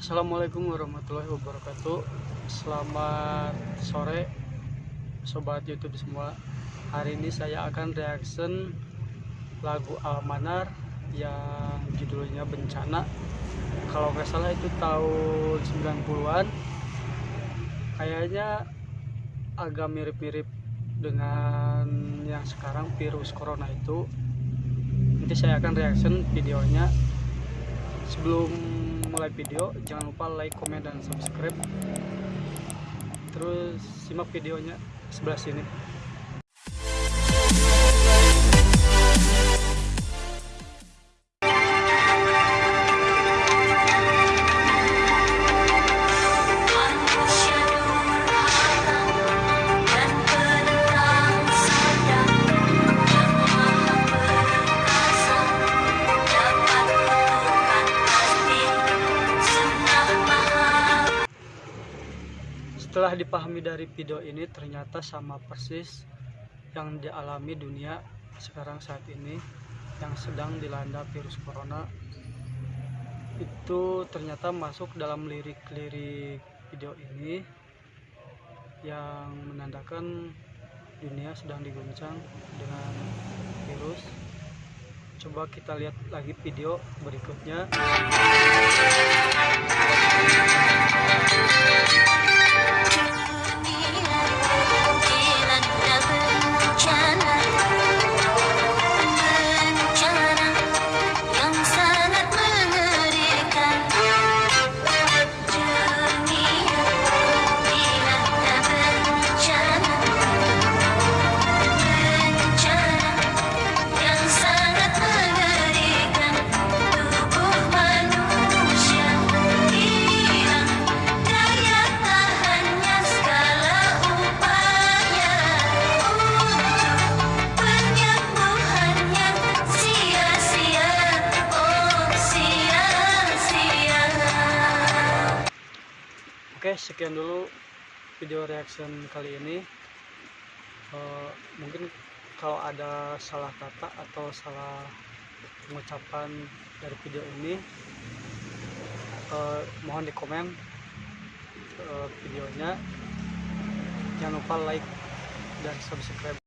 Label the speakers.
Speaker 1: Assalamualaikum warahmatullahi wabarakatuh. Selamat sore Sobat Youtube semua. Hari ini saya akan reaction Lagu Almanar Yang judulnya Bencana. Kalau nggak salah itu tahun 90an Kayaknya agak mirip-mirip dengan yang sekarang virus corona itu. Nanti saya akan reaction videonya. Sebelum mulai video jangan lupa like, komen, dan subscribe. Terus simak videonya sebelah sini setelah dipahami dari video ini ternyata sama persis yang dialami dunia sekarang saat ini yang sedang dilanda virus corona itu ternyata masuk dalam lirik-lirik video ini yang menandakan dunia sedang diguncang dengan virus. Coba kita lihat lagi video berikutnya Oke, sekian dulu video reaction kali ini. Eh, mungkin kalau ada salah kata atau salah pengucapan dari video ini, eh, mohon di komen eh, videonya. Jangan lupa like dan subscribe.